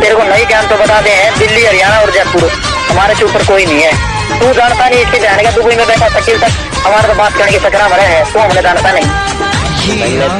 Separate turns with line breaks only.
तेरे को नहीं ज्ञान तो बता दे, हैं दिल्ली, हरियाणा और जयपुर। हमारे से ऊपर कोई नहीं है। तू जानता नहीं इसके जाने का दुबई में बैठा, शकील तक। हमारे तो बात करने की सकरा भरे है, तू हमने जानता नहीं।